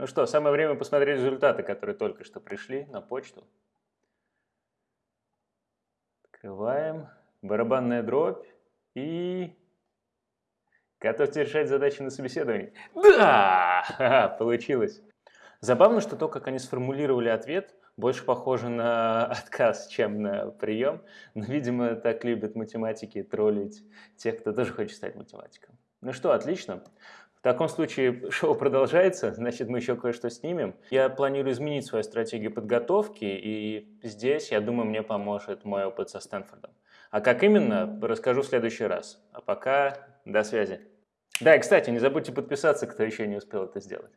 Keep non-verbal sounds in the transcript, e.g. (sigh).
Ну что, самое время посмотреть результаты, которые только что пришли на почту. Открываем. Барабанная дробь. И... Готовьте решать задачи на собеседовании. Да! Получилось. Забавно, что то, как они сформулировали ответ, больше похоже на (laughs) отказ, чем на прием. Но, видимо, так любят математики троллить тех, кто тоже хочет стать математиком. Ну что, отлично. В таком случае (laughs) шоу продолжается, значит, мы еще кое-что снимем. Я планирую изменить свою стратегию подготовки, и здесь, я думаю, мне поможет мой опыт со Стэнфордом. А как именно, расскажу в следующий раз. А пока до связи. Да, и, кстати, не забудьте подписаться, кто еще не успел это сделать.